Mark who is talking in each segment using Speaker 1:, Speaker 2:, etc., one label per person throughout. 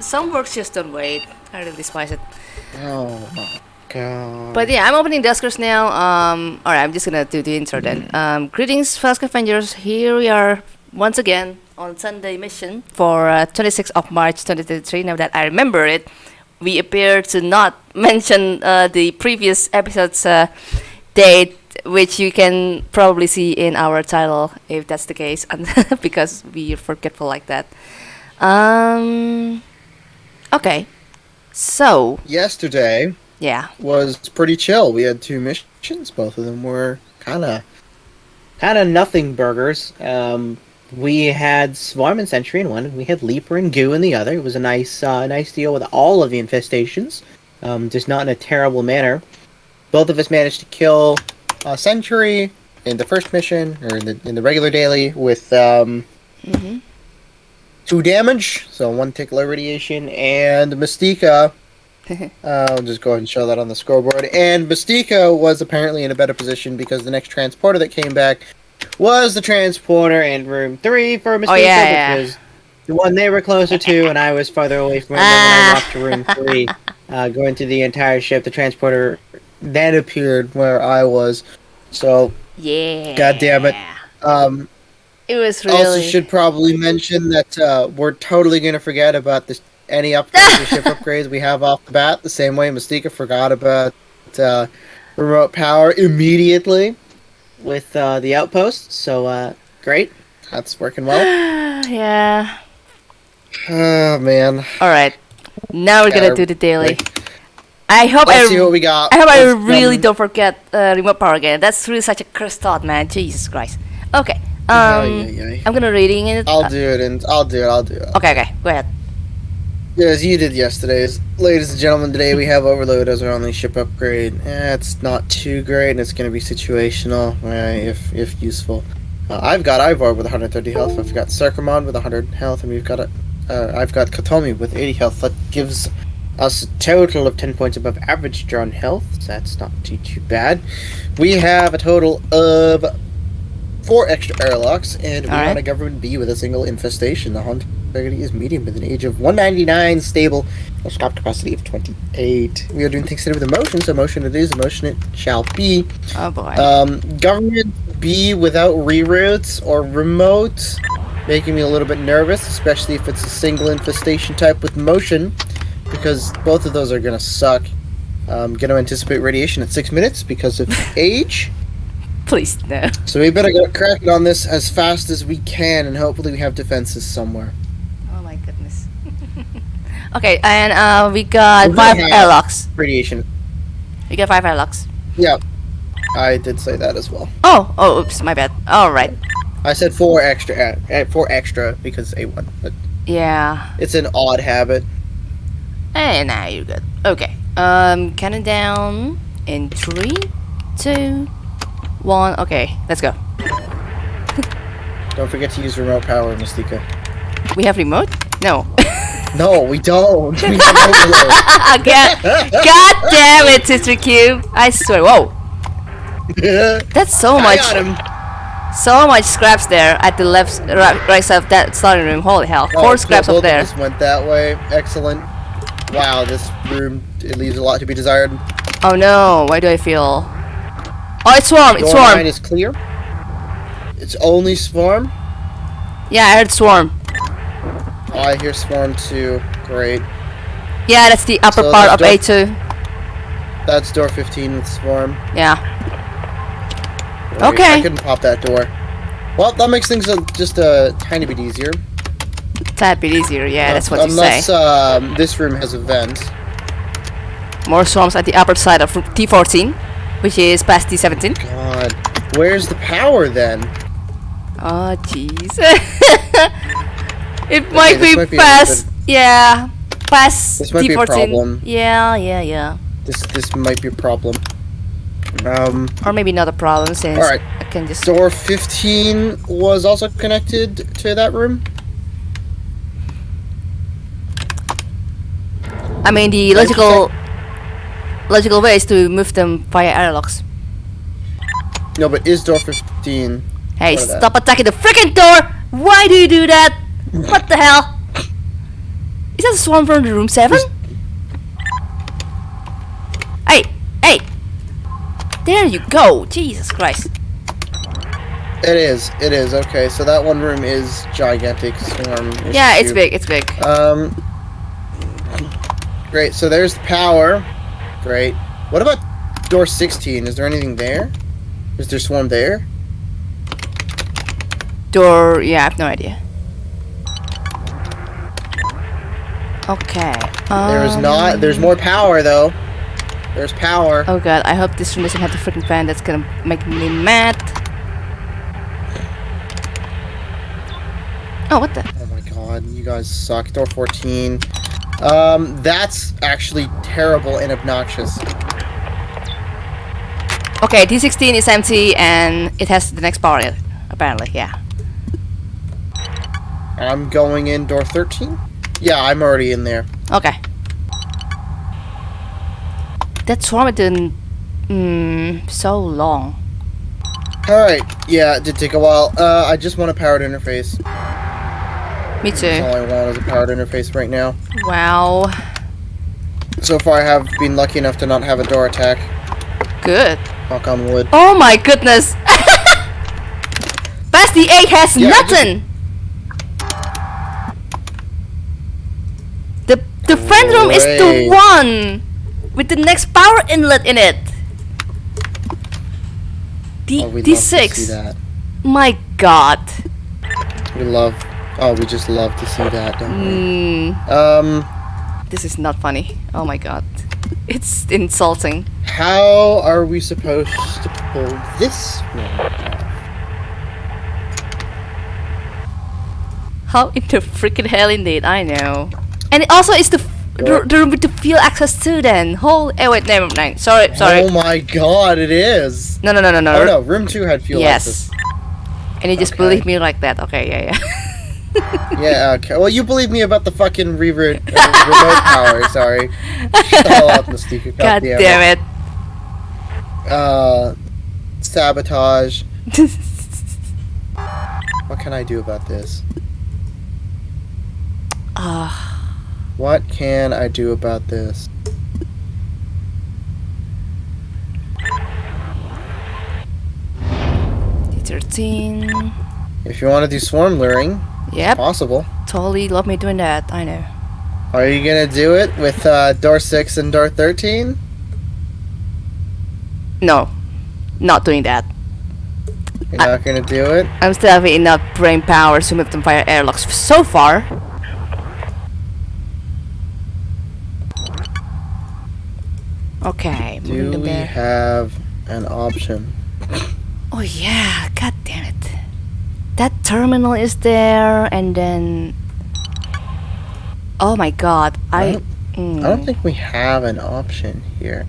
Speaker 1: some works just don't wait. I really despise it.
Speaker 2: Oh my god.
Speaker 1: But yeah, I'm opening Duskers now. Um, alright, I'm just gonna do the intro then. Um, greetings, Fast Avengers. Here we are once again on Sunday mission for uh, 26th of March 2023. Now that I remember it, we appear to not mention uh, the previous episode's uh, date, which you can probably see in our title if that's the case, because we're forgetful like that. Um, okay, so
Speaker 2: Yesterday
Speaker 1: yeah.
Speaker 2: was pretty chill. We had two missions. Both of them were kind of, kind of nothing burgers. Um, we had Swarm and Sentry in one, we had Leaper and Goo in the other. It was a nice, uh, nice deal with all of the infestations, um, just not in a terrible manner. Both of us managed to kill uh, Sentry in the first mission, or in the in the regular daily, with um,
Speaker 1: Mm-hmm.
Speaker 2: Two damage, so one tickler radiation, and Mystica. uh, I'll just go ahead and show that on the scoreboard. And Mystica was apparently in a better position because the next transporter that came back was the transporter in room three for Mystica,
Speaker 1: yeah, yeah.
Speaker 2: which was the one they were closer to, and I was farther away from it. When I walked to room three, uh, going through the entire ship, the transporter then appeared where I was. So,
Speaker 1: Yeah.
Speaker 2: God damn it. um,
Speaker 1: It was
Speaker 2: also should probably mention that uh, we're totally gonna forget about this any upgrades or ship upgrades we have off the bat. The same way Mystica forgot about uh, remote power immediately with uh, the outpost. So uh, great, that's working well.
Speaker 1: yeah.
Speaker 2: Oh man,
Speaker 1: All right. Now we're gonna do the daily. I hope
Speaker 2: let's
Speaker 1: I.
Speaker 2: see what we got.
Speaker 1: I hope
Speaker 2: Let's,
Speaker 1: really
Speaker 2: um,
Speaker 1: don't forget uh, remote power again. That's really such a cursed thought, man. Jesus Christ. Okay. Um,
Speaker 2: Ay, ay, ay.
Speaker 1: I'm gonna reading it.
Speaker 2: I'll do it, and I'll do it. I'll do it.
Speaker 1: okay, okay. Go ahead.
Speaker 2: Yeah, as you did yesterday's. Ladies and gentlemen, today we have Overload as our only ship upgrade. Eh, it's not too great, and it's going to be situational, eh, if if useful. Uh, I've got Ivor with 130 health. I've got Sarkamon with 100 health, and we've got a, uh, I've got Katomi with 80 health. That gives us a total of 10 points above average drawn health. So that's not too too bad. We have a total of four extra airlocks, and we
Speaker 1: Alright.
Speaker 2: want a government B with a single infestation. The hunt is medium with an age of 199, stable, a scrap capacity of 28. We are doing things today with emotion, so motion it is, emotion it shall be.
Speaker 1: Oh boy.
Speaker 2: Um, government B without reroutes or remote, making me a little bit nervous, especially if it's a single infestation type with motion, because both of those are gonna suck. I'm gonna anticipate radiation at six minutes because of age.
Speaker 1: Please no.
Speaker 2: So we better get cracking on this as fast as we can, and hopefully we have defenses somewhere.
Speaker 1: Oh my goodness. okay, and uh, we got
Speaker 2: We're
Speaker 1: five
Speaker 2: gonna
Speaker 1: airlocks.
Speaker 2: Radiation.
Speaker 1: We got five airlocks.
Speaker 2: Yeah, I did say that as well.
Speaker 1: Oh, oh, oops, my bad. All right.
Speaker 2: I said four extra, uh, uh, four extra because a one, but
Speaker 1: Yeah.
Speaker 2: it's an odd habit.
Speaker 1: Hey, now you're good. Okay. Um, counting down in three, two, one. Okay, let's go.
Speaker 2: Don't forget to use remote power, Mystica.
Speaker 1: We have remote? No.
Speaker 2: No, we don't. We have
Speaker 1: God, God damn it, Sister Cube. I swear. Whoa. That's so much. So much scraps there at the left, right, side of that starting room. Holy hell.
Speaker 2: Oh,
Speaker 1: Four scraps up there.
Speaker 2: Just went that way. Excellent. Wow, this room it leaves a lot to be desired.
Speaker 1: Oh no, why do I feel... Oh, it's swarm, it's
Speaker 2: Door
Speaker 1: swarm.
Speaker 2: is clear. It's only swarm.
Speaker 1: Yeah, I heard swarm.
Speaker 2: Oh, I hear swarm too. Great.
Speaker 1: Yeah, that's the upper
Speaker 2: So
Speaker 1: part of A2.
Speaker 2: That's door 15 with swarm.
Speaker 1: Yeah.
Speaker 2: Wait, I couldn't pop that door. Well, that makes things just a tiny bit easier.
Speaker 1: Tad bit easier, yeah, that's what you
Speaker 2: Unless
Speaker 1: say.
Speaker 2: um, this room has a vent.
Speaker 1: More swarms at the upper side of T14, which is past D17.
Speaker 2: God, where's the power then?
Speaker 1: Oh, jeez. it might be
Speaker 2: might be
Speaker 1: past, yeah, past
Speaker 2: This might be a
Speaker 1: T14.
Speaker 2: problem.
Speaker 1: Yeah, yeah, yeah.
Speaker 2: This this might be a problem. Um,
Speaker 1: Or maybe not a problem since
Speaker 2: Alright.
Speaker 1: I can just.
Speaker 2: door 15 was also connected to that room.
Speaker 1: I mean, the logical logical way is to move them via airlocks.
Speaker 2: No, but is door 15?
Speaker 1: Hey,
Speaker 2: of that?
Speaker 1: stop attacking the freaking door! Why do you do that? what the hell? Is that a swarm from the room seven? Hey, hey! There you go! Jesus Christ.
Speaker 2: It is. It is. Okay, so that one room is gigantic swarm.
Speaker 1: Yeah, it's big, it's big.
Speaker 2: Um. Great. So there's the power. Great. What about door 16? Is there anything there? Is there swarm there?
Speaker 1: Door, yeah, I have no idea. Okay.
Speaker 2: There is
Speaker 1: um,
Speaker 2: not. There's more power though. There's power.
Speaker 1: Oh god, I hope this room doesn't have the freaking fan that's gonna make me mad. Oh, what the?
Speaker 2: Oh my god, you guys suck. Door 14. Um, that's actually terrible and obnoxious.
Speaker 1: Okay, D16 is empty and it has the next it, apparently, yeah.
Speaker 2: I'm going in door 13? Yeah, I'm already in there.
Speaker 1: Okay. That swarm didn't... Mm, so long.
Speaker 2: Alright, yeah, it did take a while. Uh, I just want a powered interface.
Speaker 1: Me
Speaker 2: That's
Speaker 1: too.
Speaker 2: all I want is a powered interface right now.
Speaker 1: Wow.
Speaker 2: So far, I have been lucky enough to not have a door attack.
Speaker 1: Good.
Speaker 2: Knock on wood.
Speaker 1: Oh my goodness! Basti 8 has
Speaker 2: Yeah,
Speaker 1: nothing! The the friend room is the one with the next power inlet in it.
Speaker 2: Oh, D Oh, to see
Speaker 1: D6. My god.
Speaker 2: We love. Oh, we just love to see that, don't we?
Speaker 1: Mm,
Speaker 2: Um,
Speaker 1: this is not funny. Oh my god. It's insulting.
Speaker 2: how are we supposed to pull this one?
Speaker 1: How in the freaking hell indeed, I know. And it also is the the, with the field access too then. Whole eh wait, never mind. Sorry, sorry.
Speaker 2: Oh my god, it is!
Speaker 1: No no no no no.
Speaker 2: Oh no, room 2 had fuel
Speaker 1: yes.
Speaker 2: access.
Speaker 1: And you just
Speaker 2: Okay.
Speaker 1: believe me like that. Okay, yeah, yeah.
Speaker 2: Yeah, okay. Well, you believe me about the fucking rever- uh, remote power, sorry. Shut up, Mystique.
Speaker 1: God damn it.
Speaker 2: Uh, sabotage. What can I do about this?
Speaker 1: Ah,
Speaker 2: What can I do about this?
Speaker 1: D13.
Speaker 2: If you want to do swarm luring,
Speaker 1: Yep,
Speaker 2: possible.
Speaker 1: totally love me doing that. I know.
Speaker 2: Are you gonna do it with uh, door 6 and door 13?
Speaker 1: No, not doing that.
Speaker 2: You're not gonna do it?
Speaker 1: I'm still having enough brain power to move them via airlocks so far. Okay,
Speaker 2: Do we
Speaker 1: there.
Speaker 2: have an option?
Speaker 1: Oh yeah, god. That terminal is there and then Oh my god,
Speaker 2: I
Speaker 1: I
Speaker 2: don't-
Speaker 1: mm,
Speaker 2: I don't think we have an option here.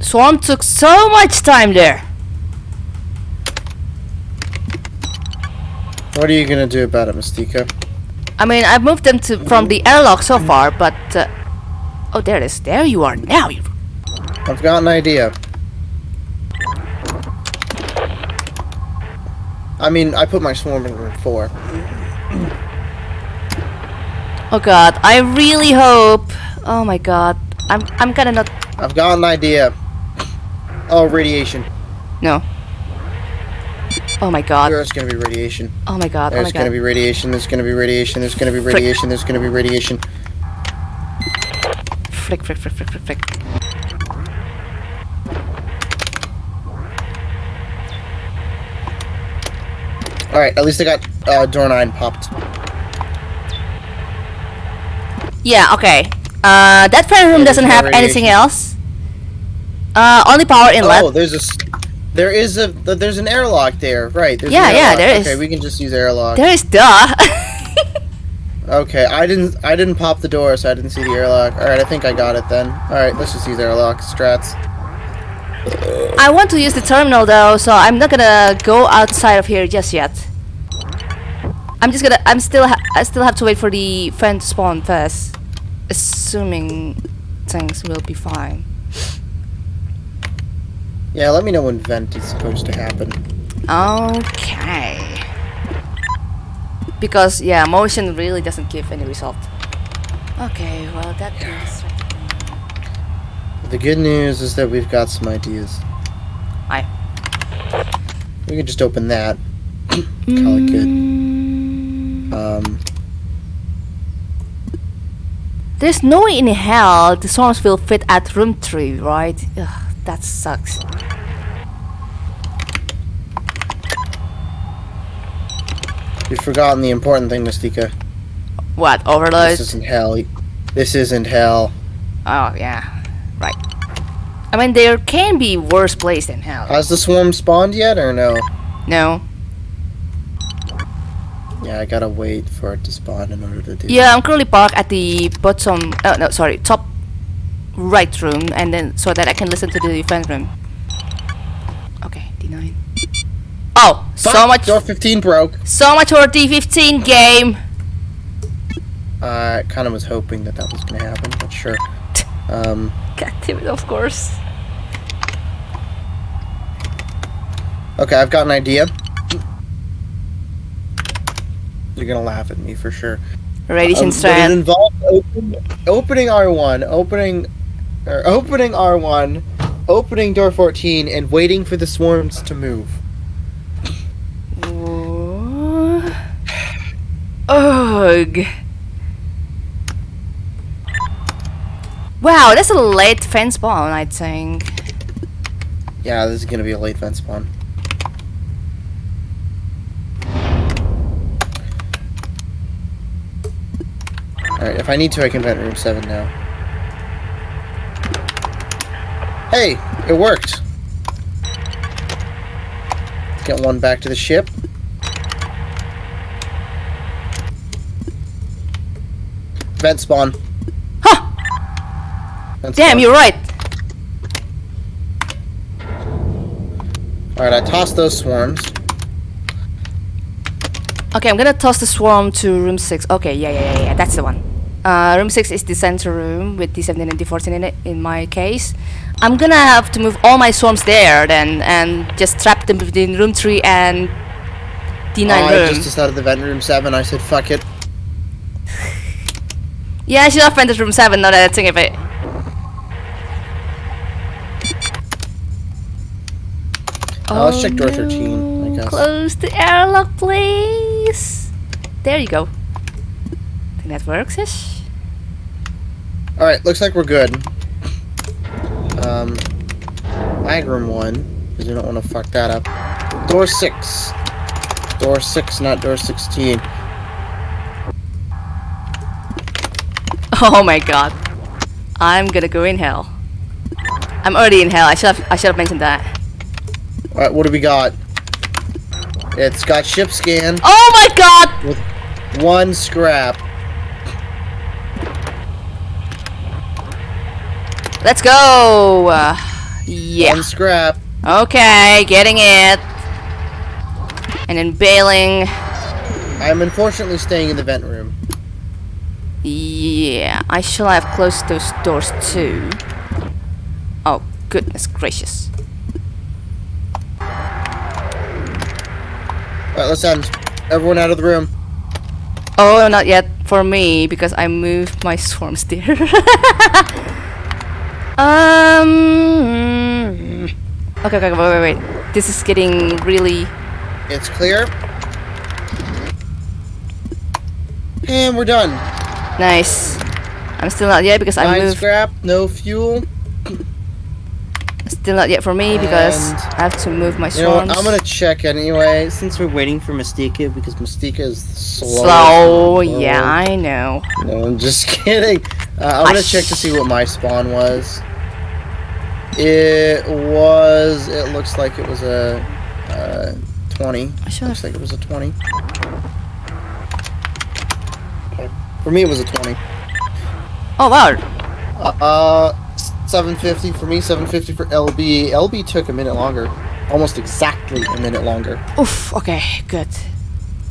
Speaker 1: Swarm took so much time there.
Speaker 2: What are you gonna do about it, Mystica?
Speaker 1: I mean, I've moved them to from the airlock so far, but uh, oh, there it is. There you are now.
Speaker 2: I've got an idea. I mean, I put my swarm in room 4.
Speaker 1: oh god, I really hope. Oh my god, I'm I'm gonna not.
Speaker 2: I've got an idea. Oh, radiation.
Speaker 1: No. Oh my god.
Speaker 2: There's gonna be radiation.
Speaker 1: Oh my god. Oh
Speaker 2: There's
Speaker 1: my
Speaker 2: gonna
Speaker 1: god.
Speaker 2: be radiation. There's gonna be radiation. There's gonna be
Speaker 1: Frick.
Speaker 2: radiation. There's gonna be radiation.
Speaker 1: Frick, frick, frick, frick, frick, frick.
Speaker 2: Alright, at least I got uh, door 9 popped.
Speaker 1: Yeah. Okay. Uh, that fan room doesn't have anything else. Uh, only power inlet.
Speaker 2: Oh, there's a. There is a. There's an airlock there. Right. There's
Speaker 1: Yeah, yeah, there is.
Speaker 2: Okay, we can just use airlock.
Speaker 1: There is duh.
Speaker 2: Okay, I didn't. I didn't pop the door, so I didn't see the airlock. All right, I think I got it then. All right, let's just use airlock strats.
Speaker 1: I want to use the terminal though, so I'm not gonna go outside of here just yet. I'm just gonna. I'm still. Ha I still have to wait for the fan to spawn first, assuming things will be fine.
Speaker 2: Yeah, let me know when vent is supposed to happen.
Speaker 1: Okay. because yeah, motion really doesn't give any result. Okay, well that is.
Speaker 2: The good news is that we've got some ideas.
Speaker 1: Aye.
Speaker 2: We can just open that. Call it good. Um,
Speaker 1: There's no way in hell the songs will fit at room three, right? Ugh, that sucks.
Speaker 2: you've forgotten the important thing, Mystica.
Speaker 1: What overload?
Speaker 2: This isn't hell. This isn't hell.
Speaker 1: Oh yeah, right. I mean, there can be worse place than hell.
Speaker 2: Has the swarm spawned yet or no?
Speaker 1: no.
Speaker 2: Yeah, I gotta wait for it to spawn in order to do
Speaker 1: Yeah, I'm currently parked at the bottom. Oh no, sorry, top right room, and then so that I can listen to the defense room. Okay, D9. Oh, so much,
Speaker 2: Door 15 broke.
Speaker 1: so much for D15 game.
Speaker 2: Uh, I kind of was hoping that that was gonna happen, but sure. Um,
Speaker 1: God damn it, of course.
Speaker 2: okay, I've got an idea. You're gonna laugh at me for sure.
Speaker 1: Radiation
Speaker 2: Um, but it involves open, opening R1, opening, or opening R1, opening door 14, and waiting for the swarms to move.
Speaker 1: Ugh. Wow, that's a late vent spawn, I think.
Speaker 2: Yeah, this is gonna be a late vent spawn. Alright, if I need to, I can vent room 7 now. Hey! It worked! Get one back to the ship. Vent spawn. Vent
Speaker 1: Damn,
Speaker 2: spawn.
Speaker 1: you're right.
Speaker 2: Alright, I tossed those swarms.
Speaker 1: Okay, I'm gonna toss the swarm to room 6. Okay, yeah, yeah, yeah, yeah, that's the one. Uh, room 6 is the center room with D17 and D14 in it, in my case. I'm gonna have to move all my swarms there then and just trap them between room 3 and D9
Speaker 2: Oh, I
Speaker 1: room.
Speaker 2: just decided the vent room 7. I said, fuck it.
Speaker 1: Yeah, I should have entered room 7 now that I think of it.
Speaker 2: Uh, let's check door 13, I guess.
Speaker 1: Close the airlock, please. There you go. think that works ish.
Speaker 2: Alright, looks like we're good. Um, mag room 1, because we don't want to fuck that up. Door 6. Door 6, not door 16.
Speaker 1: Oh my god. I'm gonna go in hell. I'm already in hell. I should have I should have mentioned that.
Speaker 2: Alright, what do we got? It's got ship scan,
Speaker 1: Oh my god!
Speaker 2: With one scrap.
Speaker 1: Let's go! Uh, yeah.
Speaker 2: One scrap.
Speaker 1: Okay, getting it. And then bailing.
Speaker 2: I'm unfortunately staying in the vent room.
Speaker 1: Yeah, I shall have closed those doors too. Oh, goodness gracious.
Speaker 2: Alright, let's end. Everyone out of the room.
Speaker 1: Oh, not yet for me because I moved my swarms there. um. Okay, okay, wait, wait, wait. This is getting really.
Speaker 2: It's clear. And we're done.
Speaker 1: Nice. I'm still not yet because I
Speaker 2: Nine
Speaker 1: moved.
Speaker 2: scrap, no fuel.
Speaker 1: Still not yet for me because
Speaker 2: And-
Speaker 1: I have to move my
Speaker 2: You know what? I'm gonna check anyway, since we're waiting for Mystica, because Mystica is slow.
Speaker 1: Slow, yeah, I know.
Speaker 2: No, I'm just kidding. Uh, I'm
Speaker 1: I
Speaker 2: gonna check to see what my spawn was. It was. It looks like it was a uh, 20.
Speaker 1: I should
Speaker 2: Looks like it was a 20. For me, it was a 20.
Speaker 1: Oh wow.
Speaker 2: Uh, 750 for me, 750 for LB. LB took a minute longer. Almost exactly a minute longer.
Speaker 1: Oof. Okay, good.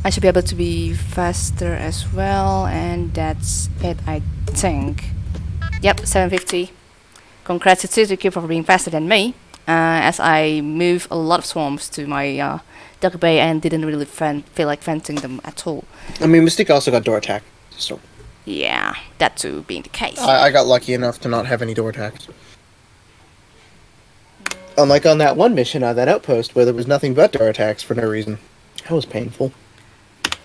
Speaker 1: I should be able to be faster as well, and that's it, I think. Yep, 750. Congrats to Suzuki for being faster than me. uh, as I move a lot of swarms to my uh, Duck Bay and didn't really feel like fencing them at all.
Speaker 2: I mean, Mystique also got door attack. So
Speaker 1: Yeah, that too being the case.
Speaker 2: I, I got lucky enough to not have any door attacks. Unlike on that one mission on that outpost where there was nothing but door attacks for no reason. That was painful.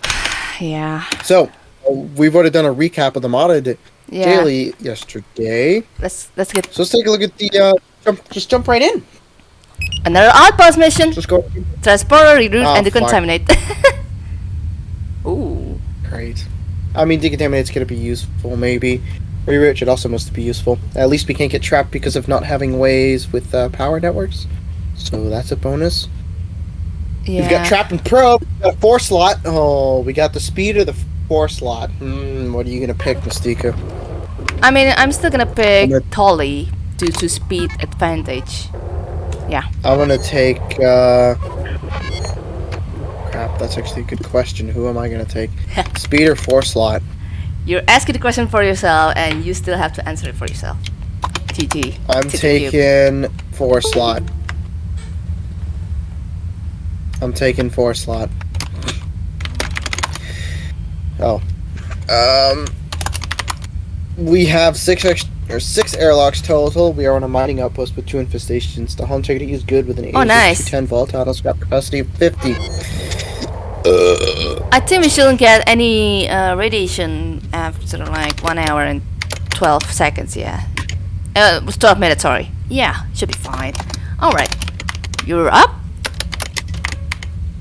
Speaker 1: yeah,
Speaker 2: So, uh, we've already done a recap of the modded
Speaker 1: yeah.
Speaker 2: daily yesterday.
Speaker 1: Let's let's get
Speaker 2: So let's take a look at the, uh, jump, just jump right in.
Speaker 1: another outpost mission.
Speaker 2: Just go.
Speaker 1: Transporter, reroute,
Speaker 2: Oh,
Speaker 1: and
Speaker 2: fuck.
Speaker 1: decontaminate. Ooh.
Speaker 2: Great. I mean, decontaminate's gonna be useful, maybe. Reroute should also must be useful. At least we can't get trapped because of not having ways with uh, power networks. So that's a bonus.
Speaker 1: Yeah.
Speaker 2: We've got trap and probe. We've got a four slot. Oh, we got the speed or the four slot. Hmm, what are you gonna pick, Mystica?
Speaker 1: I mean, I'm still gonna pick
Speaker 2: But-
Speaker 1: Tolly due to speed advantage. Yeah.
Speaker 2: I'm gonna take. uh... Crap, that's actually a good question. Who am I gonna take? Speed or four slot?
Speaker 1: You're asking the question for yourself, and you still have to answer it for yourself. GG.
Speaker 2: I'm
Speaker 1: Tip of you.
Speaker 2: taking four slot. I'm taking four slot. Oh. Um. We have six or six airlocks total. We are on a mining outpost with two infestations. The hull integrity is good with an
Speaker 1: Oh, nice.
Speaker 2: 10 volatile scrap capacity of 50.
Speaker 1: I think we shouldn't get any uh, radiation after like one hour and 12 seconds, yeah. Uh, it was 12 minutes, sorry. Yeah, should be fine. Alright. You're up?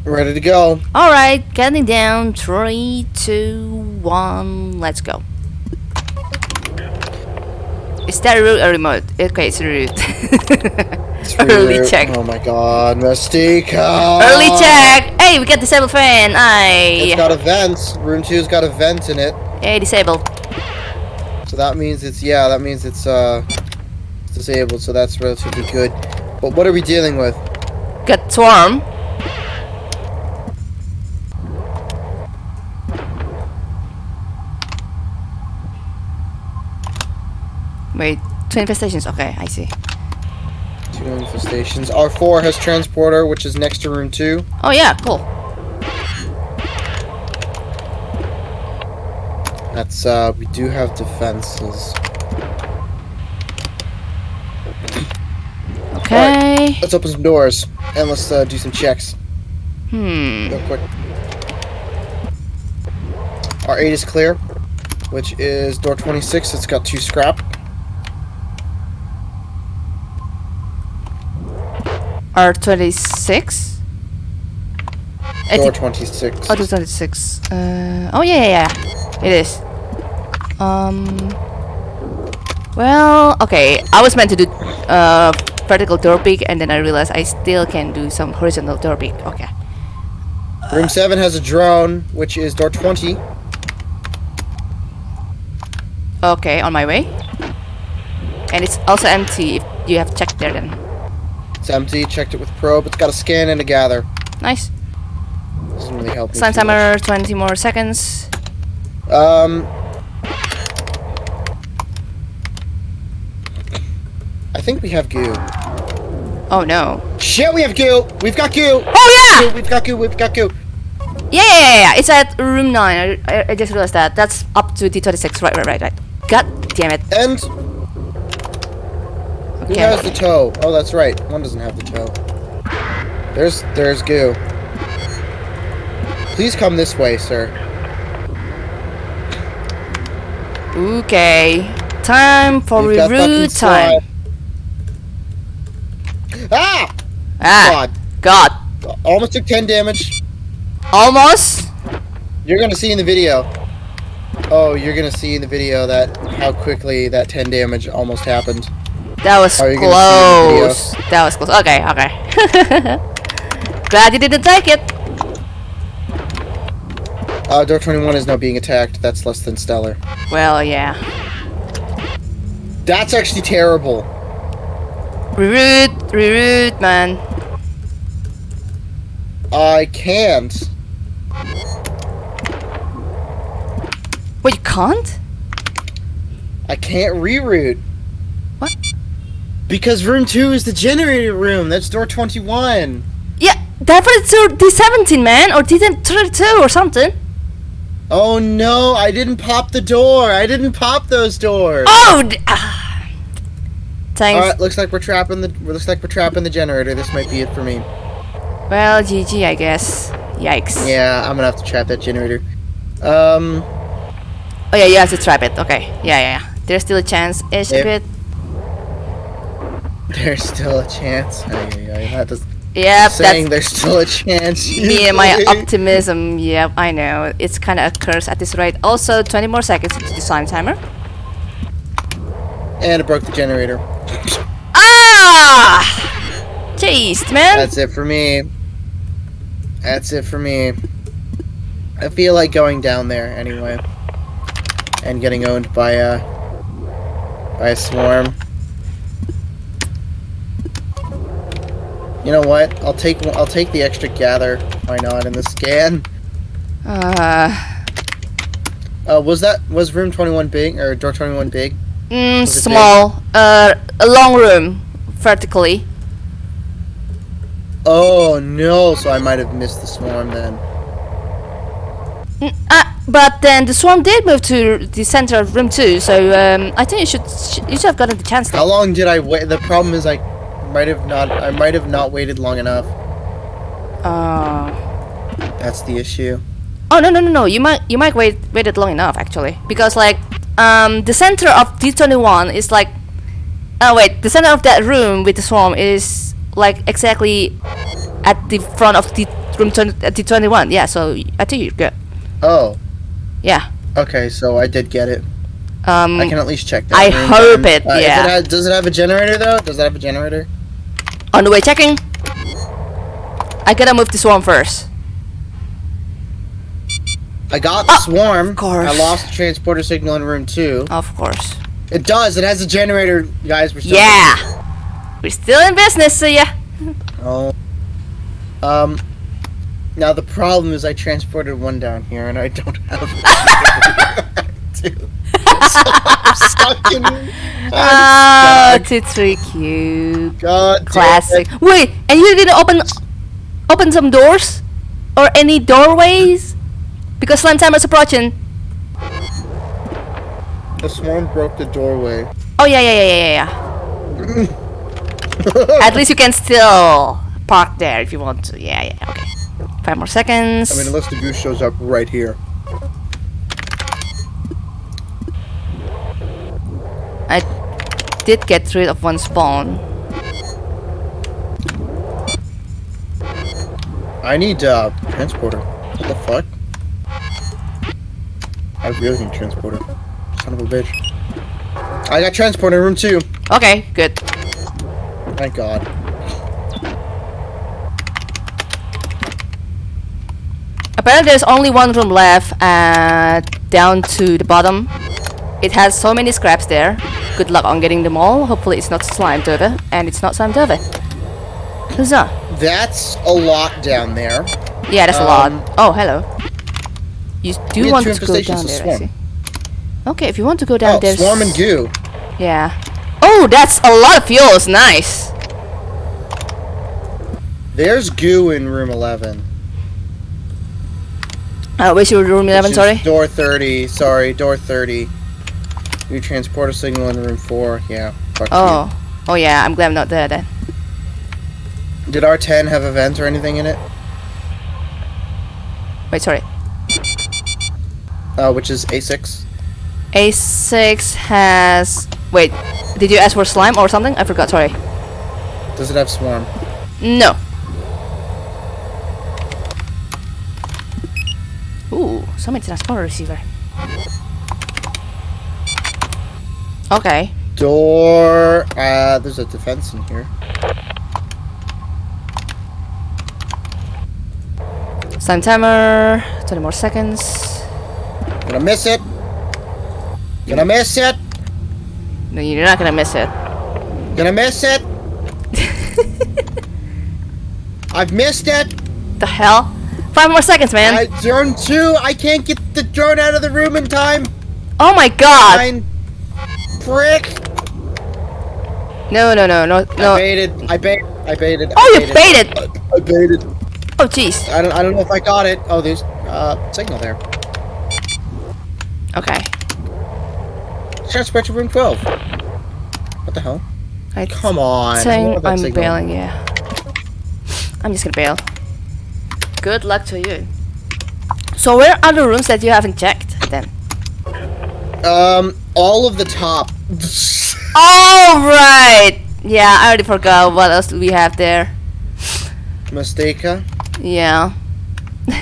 Speaker 2: Ready to go.
Speaker 1: Alright, counting down. Three, two, one, let's go. Is that a remote? Okay, it's a route. Early check.
Speaker 2: Oh my god, Mystica!
Speaker 1: Early check! Hey, we got disabled fan!
Speaker 2: It's got a vent. Room 2's got a vent in it.
Speaker 1: Hey, disabled.
Speaker 2: So that means it's yeah, that means it's uh disabled, so that's relatively good. But what are we dealing with?
Speaker 1: Got swarm. Wait, two infestations. Okay, I see.
Speaker 2: Two infestations. R4 has transporter, which is next to room two.
Speaker 1: Oh yeah, cool.
Speaker 2: That's uh we do have defenses.
Speaker 1: Okay.
Speaker 2: Let's open some doors and let's uh, do some checks
Speaker 1: Hmm.
Speaker 2: real quick. R eight is clear, which is door twenty six. It's got two scrap.
Speaker 1: R twenty six.
Speaker 2: Door twenty six.
Speaker 1: Oh, 26. Uh, oh yeah, yeah, yeah, it is. Um. Well, okay. I was meant to do uh vertical door peek, and then I realized I still can do some horizontal door peek. Okay.
Speaker 2: Room seven has a drone, which is door twenty.
Speaker 1: Okay, on my way. And it's also empty. If you have checked there, then
Speaker 2: It's empty. Checked it with probe. It's got a scan and a gather.
Speaker 1: nice.
Speaker 2: Doesn't really help me.
Speaker 1: Sign
Speaker 2: much.
Speaker 1: timer, 20 more seconds.
Speaker 2: Um, I think we have goo.
Speaker 1: Oh no.
Speaker 2: Shit, we have goo. We've got goo.
Speaker 1: Oh
Speaker 2: Goo,
Speaker 1: yeah!
Speaker 2: We've got goo. We've got goo.
Speaker 1: Yeah, yeah, yeah, yeah. It's at room nine. I, I, I just realized that. That's up to D26. Right, right, right, right. God damn it.
Speaker 2: And who
Speaker 1: Okay.
Speaker 2: has the toe? Oh, that's right. One doesn't have the toe. There's there's goo. Please come this way, sir.
Speaker 1: Okay. Time for
Speaker 2: We've
Speaker 1: reroute time.
Speaker 2: Ah!
Speaker 1: Ah,
Speaker 2: God.
Speaker 1: God.
Speaker 2: Almost took 10 damage.
Speaker 1: Almost.
Speaker 2: You're gonna see in the video. Oh, you're gonna see in the video that how quickly that 10 damage almost happened.
Speaker 1: That was
Speaker 2: Are you gonna see the video?
Speaker 1: close. That was close. Okay, okay. Glad you didn't take it.
Speaker 2: Uh, door 21 is now being attacked. That's less than stellar.
Speaker 1: Well, yeah.
Speaker 2: That's actually terrible.
Speaker 1: Reroute, reroute, man.
Speaker 2: I can't.
Speaker 1: Wait, you can't?
Speaker 2: I can't reroute.
Speaker 1: What?
Speaker 2: Because room two is the generator room. That's door 21.
Speaker 1: Yeah, definitely to D17, man, or D32 or something.
Speaker 2: Oh no, I didn't pop the door. I didn't pop those doors.
Speaker 1: Oh! ah. Thanks.
Speaker 2: Alright, looks like we're trapping the looks like we're trapping the generator. This might be it for me.
Speaker 1: Well, GG, I guess. Yikes.
Speaker 2: Yeah, I'm gonna have to trap that generator. Um
Speaker 1: Oh yeah, you have to trap it. Okay. Yeah, yeah, yeah. There's still a chance. Ish,
Speaker 2: Yep. There's still a chance. That does-
Speaker 1: Yep,
Speaker 2: saying there's still a chance.
Speaker 1: me and my optimism. Yep, I know. It's kind of a curse at this rate. Also, 20 more seconds to the sign timer.
Speaker 2: and it broke the generator.
Speaker 1: Ah! Jeez, man.
Speaker 2: That's it for me. That's it for me. I feel like going down there anyway. And getting owned by a by a swarm. You know what? I'll take I'll take the extra gather. Why not in the scan?
Speaker 1: Uh,
Speaker 2: Uh, was that was room 21 big or door 21 big?
Speaker 1: mm, small. Uh, a long room, vertically.
Speaker 2: Oh no! So I might have missed the swarm then.
Speaker 1: Mm, ah, but then the swarm did move to the center of room two, so um, I think you should you should have gotten the chance.
Speaker 2: How long did I wait? The problem is I might have not. I might have not waited long enough.
Speaker 1: Uh,
Speaker 2: That's the issue.
Speaker 1: oh no no no no! You might you might wait waited long enough actually because like um the center of D twenty one is like oh wait the center of that room with the swarm is like exactly at the front of the room 20, at D twenty one. Yeah, so I think you're good.
Speaker 2: Oh,
Speaker 1: Yeah.
Speaker 2: okay. So I did get it.
Speaker 1: Um,
Speaker 2: I can at least check that.
Speaker 1: I hope it,
Speaker 2: Uh,
Speaker 1: yeah.
Speaker 2: has- does it have a generator though? Does it have a generator?
Speaker 1: On the way checking. I gotta move the swarm first.
Speaker 2: I got the swarm.
Speaker 1: Ah, course.
Speaker 2: I lost the transporter signal in room two.
Speaker 1: Of course.
Speaker 2: It does. It has a generator, guys. We're still
Speaker 1: Yeah. We're still in business, so yeah.
Speaker 2: Oh. Um. Now the problem is I transported one down here and I don't have two. Stuck in.
Speaker 1: Oh, two three cube.
Speaker 2: God.
Speaker 1: Classic. Wait, and you didn't open open some doors or any doorways because slime timer's approaching.
Speaker 2: The swarm broke the doorway.
Speaker 1: Oh yeah yeah yeah yeah yeah. At least you can still park there if you want to. Yeah yeah okay. Five more seconds.
Speaker 2: I mean, unless the goose shows up right here.
Speaker 1: I did get rid of one spawn.
Speaker 2: I need uh transporter. What the fuck? I really need transporter. Son of a bitch. I got transporter in room two.
Speaker 1: Okay, good.
Speaker 2: Thank God.
Speaker 1: Apparently there's only one room left uh, down to the bottom. It has so many scraps there. Good luck on getting them all. Hopefully it's not slime over and it's not slime over. Huzzah.
Speaker 2: That's a lot down there.
Speaker 1: Yeah, that's a
Speaker 2: Um,
Speaker 1: lot. Oh, hello. You do want to go down there, I see. Okay, if you want to go down
Speaker 2: Oh,
Speaker 1: there.
Speaker 2: swarm and goo.
Speaker 1: Yeah. Oh, that's a lot of fuels. Nice.
Speaker 2: There's goo in room 11.
Speaker 1: Uh, your room 11,
Speaker 2: which
Speaker 1: sorry?
Speaker 2: Door 30. Sorry, door 30. You transporter signal in room 4. Yeah. Fuck
Speaker 1: Oh. Oh yeah, I'm glad I'm not there then.
Speaker 2: Did R10 have a vent or anything in it?
Speaker 1: Wait, sorry.
Speaker 2: Uh, which is A6.
Speaker 1: A6 has... Wait, did you ask for slime or something? I forgot, sorry.
Speaker 2: Does it have swarm?
Speaker 1: No. Ooh, summon transporter receiver. Okay.
Speaker 2: Door. Uh, there's a defense in here.
Speaker 1: Slime timer. 20 more seconds.
Speaker 2: Gonna miss it. Gonna miss it.
Speaker 1: No, you're not gonna miss it.
Speaker 2: Gonna miss it. I've missed it.
Speaker 1: The hell? Five more seconds, man.
Speaker 2: I drone two. I can't get the drone out of the room in time.
Speaker 1: oh my god.
Speaker 2: Fine. Prick.
Speaker 1: No, no, no, no, no.
Speaker 2: I baited. I baited. I baited.
Speaker 1: Oh,
Speaker 2: I
Speaker 1: you baited!
Speaker 2: I baited.
Speaker 1: Oh, jeez.
Speaker 2: I don't. I don't know if I got it. Oh, there's uh signal there.
Speaker 1: Okay.
Speaker 2: Transport to room 12. What the hell?
Speaker 1: I
Speaker 2: Come on.
Speaker 1: I'm
Speaker 2: signal?
Speaker 1: bailing, yeah. I'm just gonna bail. Good luck to you. So where are the rooms that you haven't checked then?
Speaker 2: Um, all of the top.
Speaker 1: All right. Yeah, I already forgot what else do we have there.
Speaker 2: Mistaka.
Speaker 1: Yeah.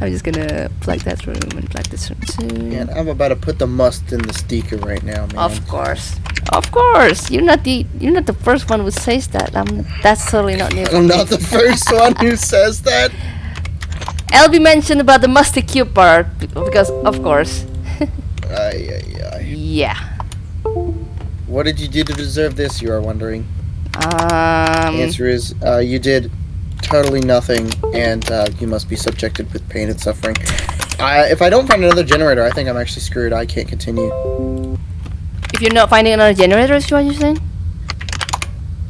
Speaker 1: I'm just gonna plug that room and plug this room too.
Speaker 2: Man, I'm about to put the must in the sticker right now, man.
Speaker 1: Of course. Of course. You're not the you're not the first one who says that. I'm that's totally not new.
Speaker 2: I'm not the first one who says that.
Speaker 1: LB mentioned about the musty cube part because of course.
Speaker 2: Ay, ay, ay.
Speaker 1: Yeah.
Speaker 2: What did you do to deserve this, you are wondering?
Speaker 1: Um
Speaker 2: The answer is, uh, you did totally nothing, and uh, you must be subjected with pain and suffering. I, if I don't find another generator, I think I'm actually screwed. I can't continue.
Speaker 1: if you're not finding another generator is what you're saying?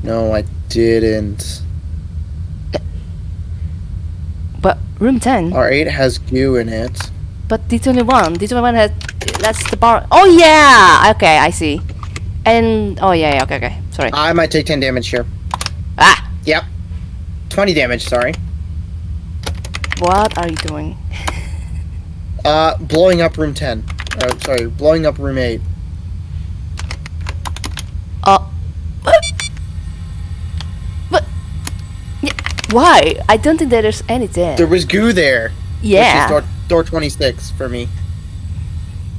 Speaker 2: No, I didn't.
Speaker 1: But room ten.
Speaker 2: R8 has goo in it.
Speaker 1: But D twenty one. D twenty one has that's the bar Oh yeah! Okay, I see. And oh yeah, yeah, okay, okay. Sorry.
Speaker 2: I might take 10 damage here.
Speaker 1: Ah!
Speaker 2: Yep. 20 damage, sorry.
Speaker 1: What are you doing?
Speaker 2: Uh, blowing up room 10. Oh, sorry, blowing up room 8.
Speaker 1: Oh. But. But. Yeah, why? I don't think that there's any there.
Speaker 2: There was goo there.
Speaker 1: yeah.
Speaker 2: Which is door, door 26 for me.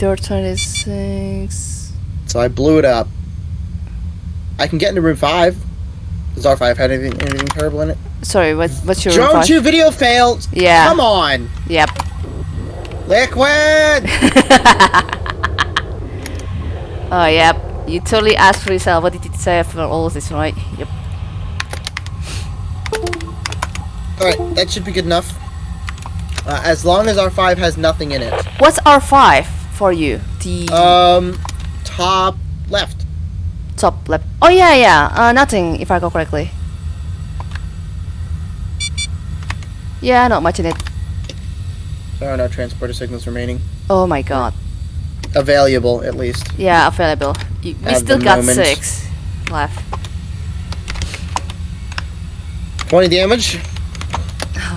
Speaker 1: Door 26.
Speaker 2: So I blew it up. I can get into room 5. Does R5 had anything, anything terrible in it?
Speaker 1: Sorry, what, what's your
Speaker 2: Drone 2 video failed!
Speaker 1: Yeah.
Speaker 2: Come on!
Speaker 1: Yep.
Speaker 2: Liquid!
Speaker 1: Oh, yep. You totally asked for yourself. What did you say for all of this, right? Yep.
Speaker 2: Alright, that should be good enough. Uh, as long as R5 has nothing in it.
Speaker 1: What's R5 for you? The
Speaker 2: Um, top left.
Speaker 1: top left. Oh, yeah, yeah. Uh, nothing, if I go correctly. Yeah, not much in it.
Speaker 2: There are no transporter signals remaining.
Speaker 1: Oh my god.
Speaker 2: Available, at least.
Speaker 1: Yeah, available. You, we still got
Speaker 2: moment.
Speaker 1: six left.
Speaker 2: 20 damage.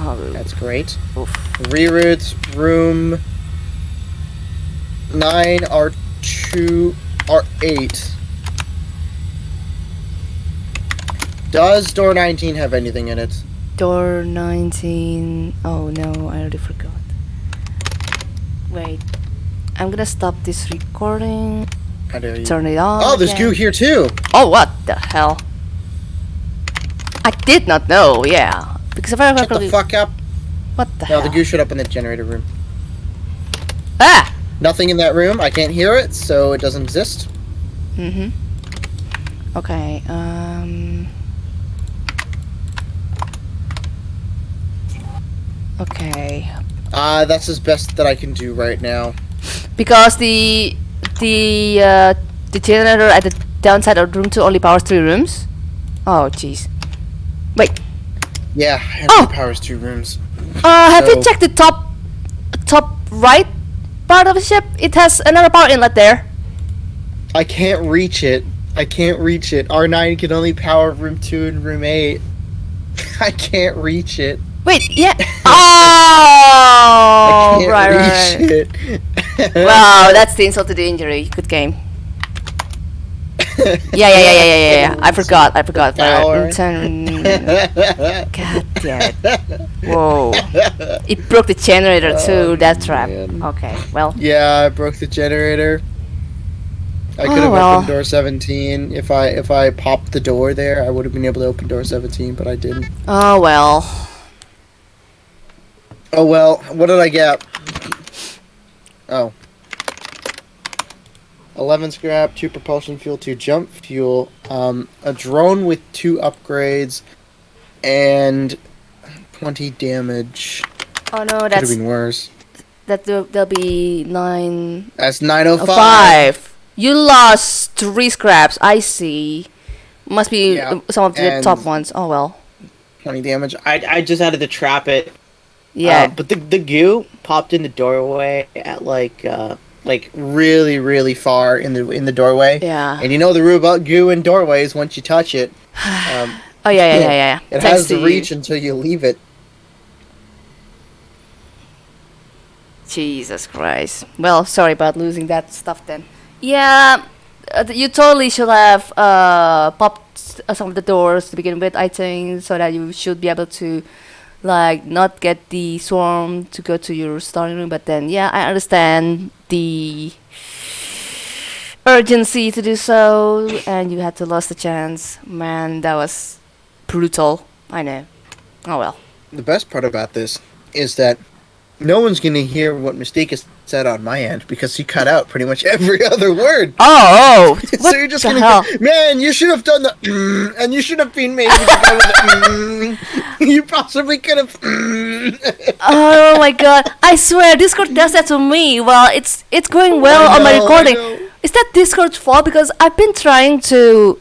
Speaker 1: Oh,
Speaker 2: That's great.
Speaker 1: oof.
Speaker 2: Reroutes room 9, R2, R8. Does door 19 have anything in it?
Speaker 1: Door 19. Oh no, I already forgot. Wait. I'm gonna stop this recording.
Speaker 2: How dare you?
Speaker 1: Turn it on.
Speaker 2: Oh, there's
Speaker 1: again.
Speaker 2: goo here too.
Speaker 1: Oh, what the hell? I did not know, yeah. Because if I
Speaker 2: Shut the fuck up.
Speaker 1: What the
Speaker 2: No,
Speaker 1: hell?
Speaker 2: the goo showed up in the generator room.
Speaker 1: Ah!
Speaker 2: Nothing in that room. I can't hear it, so it doesn't exist.
Speaker 1: Mm hmm. Okay, um. Okay.
Speaker 2: Uh, that's as best that I can do right now.
Speaker 1: Because the the uh, the generator at the downside of room two only powers three rooms. Oh jeez. Wait.
Speaker 2: Yeah, it
Speaker 1: Oh!
Speaker 2: powers two rooms.
Speaker 1: Uh, have you checked the top top right part of the ship? It has another power inlet there.
Speaker 2: I can't reach it. I can't reach it. R9 can only power room 2 and room 8. I can't reach it.
Speaker 1: Wait, yeah.
Speaker 2: Oh, I
Speaker 1: Oh,
Speaker 2: can't
Speaker 1: right, right,
Speaker 2: reach
Speaker 1: right.
Speaker 2: it.
Speaker 1: Wow, that's the insult to the injury. Good game. Yeah, yeah, yeah, yeah, yeah, yeah. yeah. I forgot. I forgot. God damn it. Whoa. It broke the generator oh, too,
Speaker 2: Oh,
Speaker 1: that trap.
Speaker 2: man.
Speaker 1: Okay, well.
Speaker 2: Yeah, I broke the generator. I could
Speaker 1: Oh,
Speaker 2: have
Speaker 1: well.
Speaker 2: opened door 17 if I if I popped the door there. I would have been able to open door 17, but I didn't.
Speaker 1: Oh, well.
Speaker 2: Oh well, what did I get? Oh. 11 scrap, 2 propulsion fuel, 2 jump fuel, um, a drone with 2 upgrades, and 20 damage.
Speaker 1: Oh no,
Speaker 2: Could have
Speaker 1: that's
Speaker 2: been worse.
Speaker 1: that. There'll, there'll be nine
Speaker 2: That's
Speaker 1: oh,
Speaker 2: 905.
Speaker 1: five. You lost three scraps. I see. Must be
Speaker 2: Yeah,
Speaker 1: some of the top ones. Oh well.
Speaker 2: Twenty damage.
Speaker 3: I, I just had to trap it.
Speaker 1: Yeah.
Speaker 3: Uh, but the the goo popped in the doorway at like uh like
Speaker 2: Really, really far in the in the doorway.
Speaker 1: yeah.
Speaker 2: And you know the rule about goo in doorways. Once you touch it, um,
Speaker 1: Oh yeah, yeah, yeah, yeah. yeah.
Speaker 2: it
Speaker 1: Thanks
Speaker 2: has
Speaker 1: to
Speaker 2: to
Speaker 1: you.
Speaker 2: reach until you leave it.
Speaker 1: Jesus Christ. Well, sorry about losing that stuff then. Yeah, uh, you totally should have uh, popped uh, some of the doors to begin with, I think, so that you should be able to, like, not get the swarm to go to your starting room. But then, yeah, I understand the urgency to do so, and you had to lose the chance. Man, that was brutal. I know. Oh well.
Speaker 2: The best part about this is that no one's going to hear what Mystica on my end because he cut out pretty much every other word.
Speaker 1: Oh, oh!
Speaker 2: so you're just gonna
Speaker 1: hell?
Speaker 2: go, man, you should have done the mm, and you should have been maybe to go with the mm. You possibly could have mm.
Speaker 1: oh my god! I swear, Discord does that to me. Well, it's it's going well
Speaker 2: I
Speaker 1: on my recording. Is that Discord's fault? Because I've been trying to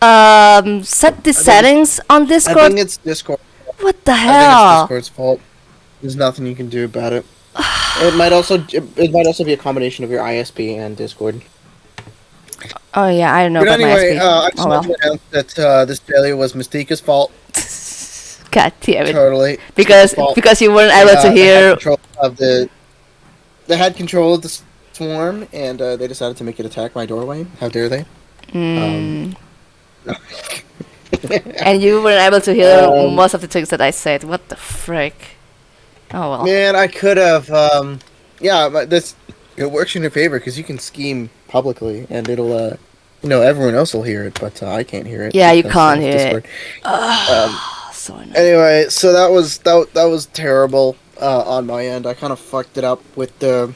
Speaker 1: um set the
Speaker 2: think-
Speaker 1: settings on Discord.
Speaker 2: I think it's Discord.
Speaker 1: What the
Speaker 2: I think it's
Speaker 1: hell?
Speaker 2: Discord's fault. There's nothing you can do about it. It might also it, it might also be a combination of your ISP and Discord.
Speaker 1: Oh yeah, I don't know
Speaker 2: but
Speaker 1: about
Speaker 2: anyway,
Speaker 1: my
Speaker 2: uh, I
Speaker 1: SP.
Speaker 2: just
Speaker 1: oh well.
Speaker 2: to announce that uh, this failure was Mystica's fault.
Speaker 1: God damn it!
Speaker 2: Totally.
Speaker 1: Because because you weren't able
Speaker 2: Uh,
Speaker 1: to hear.
Speaker 2: control of the. They had control of the swarm, and uh, they decided to make it attack my doorway. How dare they?
Speaker 1: Mm, and you weren't able to hear
Speaker 2: Um,
Speaker 1: most of the things that I said. What the frick? Oh well.
Speaker 2: Man, I could have. Um, yeah, but this it works in your favor because you can scheme publicly, and it'll. Uh, you know, everyone else will hear it, but uh, I can't hear it.
Speaker 1: Yeah, you can't
Speaker 2: of
Speaker 1: hear it.
Speaker 2: Discord. Um,
Speaker 1: Oh, so annoying.
Speaker 2: anyway, so that was that that was terrible uh, on my end. I kind of fucked it up with the.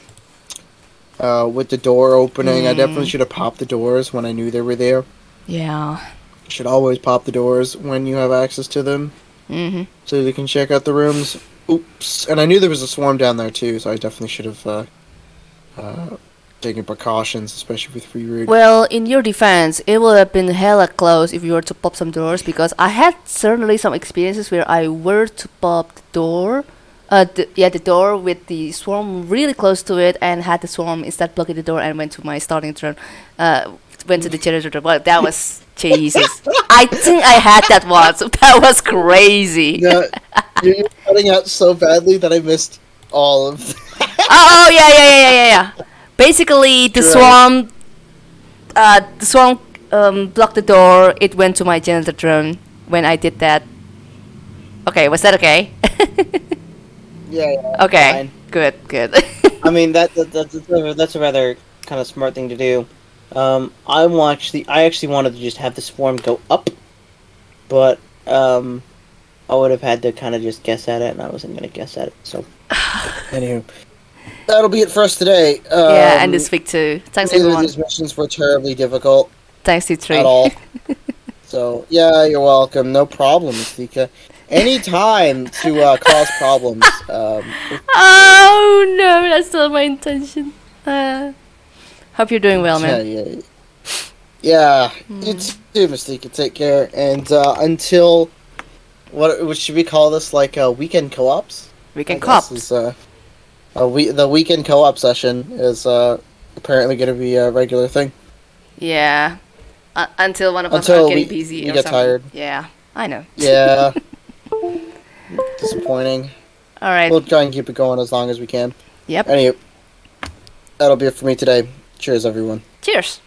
Speaker 2: Uh, with the door opening, I definitely
Speaker 1: Mm.
Speaker 2: should have popped the doors when I knew they were there.
Speaker 1: Yeah.
Speaker 2: You should always pop the doors when you have access to them
Speaker 1: Mhm.
Speaker 2: so you can check out the rooms. Oops. And I knew there was a swarm down there too, so I definitely should have uh, uh, taken precautions, especially with free root.
Speaker 1: Well, in your defense, it would have been hella close if you were to pop some doors because I had certainly some experiences where I were to pop the door, uh, the, yeah, the door with the swarm really close to it and had the swarm instead blocking the door and went to my starting turn, uh, went to the generator. Well, that was Jesus. I think I had that once. That was crazy.
Speaker 2: Yeah, you're cutting out so badly that I missed all of.
Speaker 1: oh yeah, yeah, yeah, yeah, yeah, yeah. Basically, the
Speaker 2: Right.
Speaker 1: swarm, uh, the swarm um, blocked the door. It went to my janitor drone when I did that. Okay, was that okay?
Speaker 2: yeah, yeah.
Speaker 1: okay,
Speaker 3: Fine.
Speaker 1: good, good.
Speaker 3: I mean that, that that's that's a, rather kind of smart thing to do. Um, I wa- actually I actually wanted to just have the swarm go up, but um, I would have had to kind of just guess at it, and I wasn't gonna guess at it. So
Speaker 2: Anywho, that'll be it for us today. Um,
Speaker 1: yeah, and this week too. Thanks
Speaker 2: neither of
Speaker 1: everyone.
Speaker 2: these missions were terribly difficult
Speaker 1: Thanks you three.
Speaker 2: at all. so yeah, you're welcome. No problem, Mystica. Anytime to uh, cause problems. Um,
Speaker 1: Oh no, that's not my intention. Uh, hope you're doing well, man.
Speaker 2: Yeah,
Speaker 1: man.
Speaker 2: yeah. Yeah, you too, Mystica. Take care. And uh, until what, should we call this? Like uh, weekend co-ops.
Speaker 1: Weekend can
Speaker 2: I guess
Speaker 1: cops.
Speaker 2: Is, uh, a we the weekend co-op session is uh, apparently going to be a regular thing.
Speaker 1: Yeah. Uh, until one of us are getting
Speaker 2: we-
Speaker 1: busy
Speaker 2: we
Speaker 1: or
Speaker 2: get
Speaker 1: something.
Speaker 2: tired.
Speaker 1: Yeah, I know.
Speaker 2: Yeah. Disappointing.
Speaker 1: All right.
Speaker 2: We'll try and keep it going as long as we can.
Speaker 1: Yep.
Speaker 2: Anyway, that'll be it for me today. Cheers, everyone.
Speaker 1: Cheers.